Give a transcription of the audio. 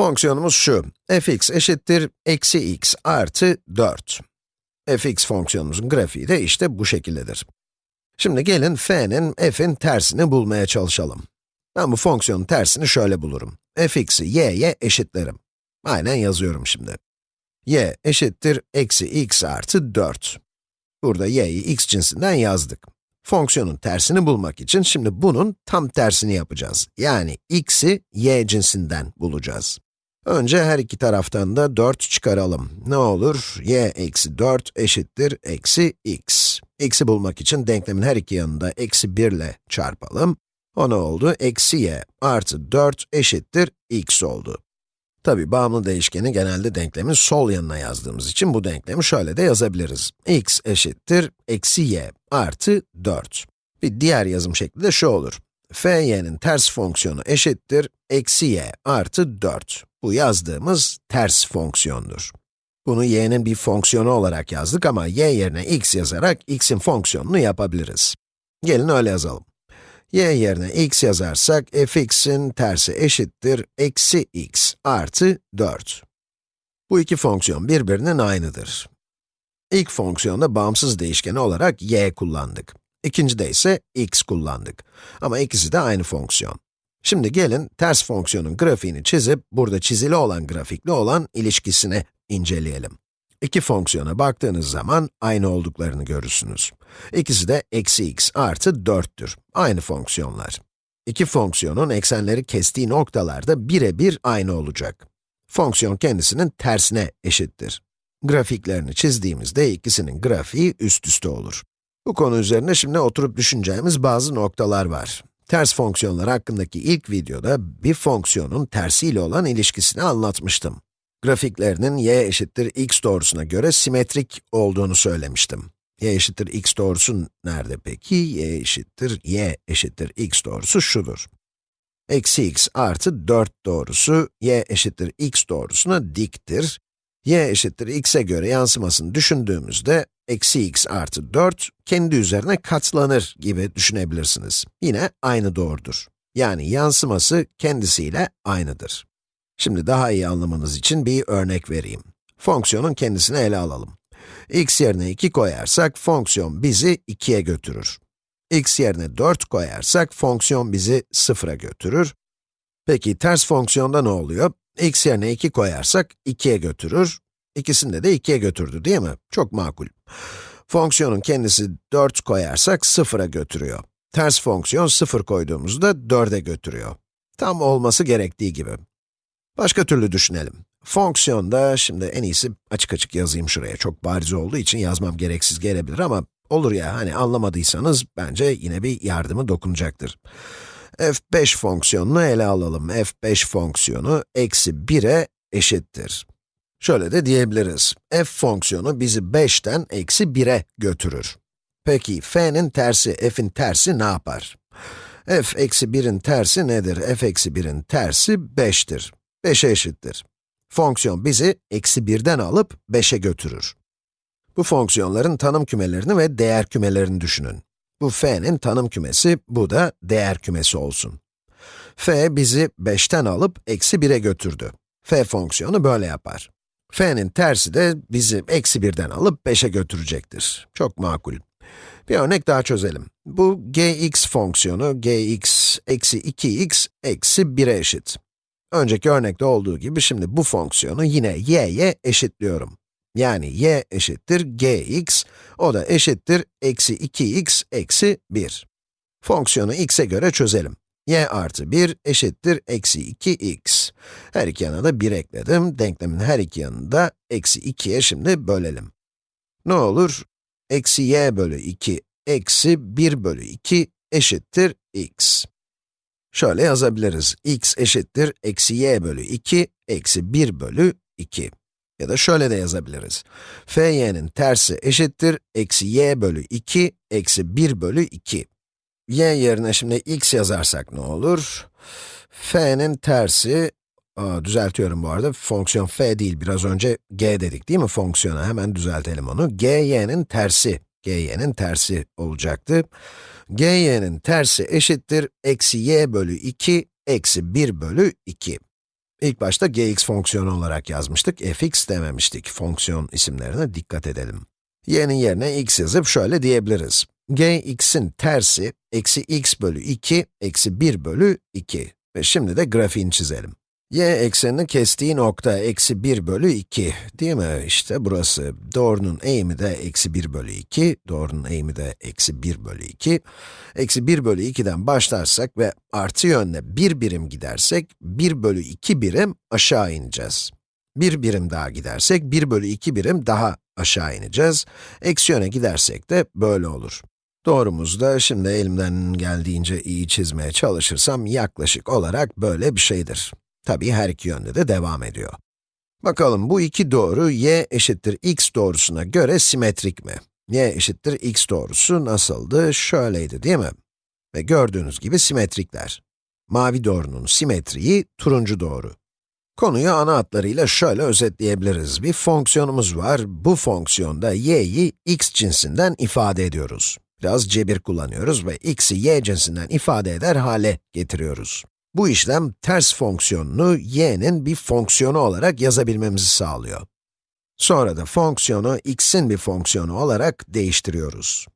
Fonksiyonumuz şu, fx eşittir eksi x artı 4. fx fonksiyonumuzun grafiği de işte bu şekildedir. Şimdi gelin f'nin f'in tersini bulmaya çalışalım. Ben bu fonksiyonun tersini şöyle bulurum. fx'i y'ye eşitlerim. Aynen yazıyorum şimdi. y eşittir eksi x artı 4. Burada y'yi x cinsinden yazdık. Fonksiyonun tersini bulmak için şimdi bunun tam tersini yapacağız. Yani x'i y cinsinden bulacağız. Önce her iki taraftan da 4 çıkaralım. Ne olur? y eksi 4 eşittir eksi x. x'i bulmak için denklemin her iki yanında eksi 1 ile çarpalım. O ne oldu? Eksi y artı 4 eşittir x oldu. Tabi bağımlı değişkeni genelde denklemin sol yanına yazdığımız için bu denklemi şöyle de yazabiliriz. x eşittir eksi y artı 4. Bir diğer yazım şekli de şu olur. Fy'nin ters fonksiyonu eşittir eksi y artı 4. Bu yazdığımız ters fonksiyondur. Bunu y'nin bir fonksiyonu olarak yazdık ama y yerine x yazarak x'in fonksiyonunu yapabiliriz. Gelin öyle yazalım y yerine x yazarsak fx'in tersi eşittir eksi x artı 4. Bu iki fonksiyon birbirinin aynıdır. İlk fonksiyonda bağımsız değişkeni olarak y kullandık. İkincide ise x kullandık. Ama ikisi de aynı fonksiyon. Şimdi gelin ters fonksiyonun grafiğini çizip, burada çizili olan grafikli olan ilişkisini inceleyelim. İki fonksiyona baktığınız zaman aynı olduklarını görürsünüz. İkisi de eksi x artı 4'tür. Aynı fonksiyonlar. İki fonksiyonun eksenleri kestiği noktalarda birebir aynı olacak. Fonksiyon kendisinin tersine eşittir. Grafiklerini çizdiğimizde ikisinin grafiği üst üste olur. Bu konu üzerine şimdi oturup düşüneceğimiz bazı noktalar var. Ters fonksiyonlar hakkındaki ilk videoda bir fonksiyonun tersiyle olan ilişkisini anlatmıştım grafiklerinin y eşittir x doğrusuna göre simetrik olduğunu söylemiştim. y eşittir x doğrusu nerede peki? y eşittir y eşittir x doğrusu şudur. Eksi x artı 4 doğrusu y eşittir x doğrusuna diktir. Y eşittir x'e göre yansımasını düşündüğümüzde eksi x artı 4 kendi üzerine katlanır gibi düşünebilirsiniz. Yine aynı doğrudur. Yani yansıması kendisiyle aynıdır. Şimdi daha iyi anlamanız için bir örnek vereyim. Fonksiyonun kendisini ele alalım. x yerine 2 koyarsak, fonksiyon bizi 2'ye götürür. x yerine 4 koyarsak, fonksiyon bizi 0'a götürür. Peki ters fonksiyonda ne oluyor? x yerine 2 koyarsak 2'ye götürür. İkisinde de 2'ye götürdü değil mi? Çok makul. Fonksiyonun kendisi 4 koyarsak 0'a götürüyor. Ters fonksiyon 0 koyduğumuzda 4'e götürüyor. Tam olması gerektiği gibi. Başka türlü düşünelim. Fonksiyonda, şimdi en iyisi açık açık yazayım şuraya. Çok bariz olduğu için yazmam gereksiz gelebilir ama olur ya, hani anlamadıysanız bence yine bir yardımı dokunacaktır. F5 fonksiyonunu ele alalım. f5 fonksiyonu eksi 1'e eşittir. Şöyle de diyebiliriz. f fonksiyonu bizi 5'ten eksi 1'e götürür. Peki, f'nin tersi, f'in tersi ne yapar? f eksi 1'in tersi nedir? f eksi 1'in tersi 5'tir. 5'e eşittir. Fonksiyon bizi eksi 1'den alıp 5'e götürür. Bu fonksiyonların tanım kümelerini ve değer kümelerini düşünün. Bu f'nin tanım kümesi, bu da değer kümesi olsun. f bizi 5'ten alıp eksi 1'e götürdü. f fonksiyonu böyle yapar. f'nin tersi de bizi eksi 1'den alıp 5'e götürecektir. Çok makul. Bir örnek daha çözelim. Bu gx fonksiyonu, gx eksi 2x eksi 1'e eşit. Önceki örnekte olduğu gibi şimdi bu fonksiyonu yine y'ye eşitliyorum. Yani y eşittir gx, o da eşittir eksi 2x eksi 1. Fonksiyonu x'e göre çözelim. y artı 1 eşittir eksi 2x. Her iki yana da 1 ekledim. Denklemin her iki yanını da eksi 2'ye şimdi bölelim. Ne olur? Eksi y bölü 2 eksi 1 bölü 2 eşittir x. Şöyle yazabiliriz. x eşittir eksi y bölü 2 eksi 1 bölü 2. Ya da şöyle de yazabiliriz. fy'nin tersi eşittir eksi y bölü 2 eksi 1 bölü 2. y yerine şimdi x yazarsak ne olur? f'nin tersi, aa, düzeltiyorum bu arada, fonksiyon f değil, biraz önce g dedik değil mi fonksiyona? Hemen düzeltelim onu. g y'nin tersi, g y'nin tersi olacaktı gy'nin tersi eşittir eksi y bölü 2 eksi 1 bölü 2. İlk başta gx fonksiyonu olarak yazmıştık, fx dememiştik. Fonksiyon isimlerine dikkat edelim. y'nin yerine x yazıp şöyle diyebiliriz. gx'in tersi, eksi x bölü 2, eksi 1 bölü 2. Ve şimdi de grafiğini çizelim y eksenini kestiği nokta eksi 1 bölü 2, değil mi? İşte burası. Doğrunun eğimi de eksi 1 bölü 2, doğrunun eğimi de eksi 1 bölü 2. Eksi 1 bölü 2'den başlarsak ve artı yönle 1 birim gidersek, 1 bölü 2 birim aşağı ineceğiz. 1 birim daha gidersek, 1 bölü 2 birim daha aşağı ineceğiz. Eksi yöne gidersek de böyle olur. Doğrumuzda şimdi elimden geldiğince iyi çizmeye çalışırsam yaklaşık olarak böyle bir şeydir. Tabii her iki yönde de devam ediyor. Bakalım bu iki doğru y eşittir x doğrusuna göre simetrik mi? y eşittir x doğrusu nasıldı? Şöyleydi değil mi? Ve gördüğünüz gibi simetrikler. Mavi doğrunun simetriği turuncu doğru. Konuyu ana hatlarıyla şöyle özetleyebiliriz. Bir fonksiyonumuz var, bu fonksiyonda y'yi x cinsinden ifade ediyoruz. Biraz cebir kullanıyoruz ve x'i y cinsinden ifade eder hale getiriyoruz. Bu işlem ters fonksiyonunu y'nin bir fonksiyonu olarak yazabilmemizi sağlıyor. Sonra da fonksiyonu x'in bir fonksiyonu olarak değiştiriyoruz.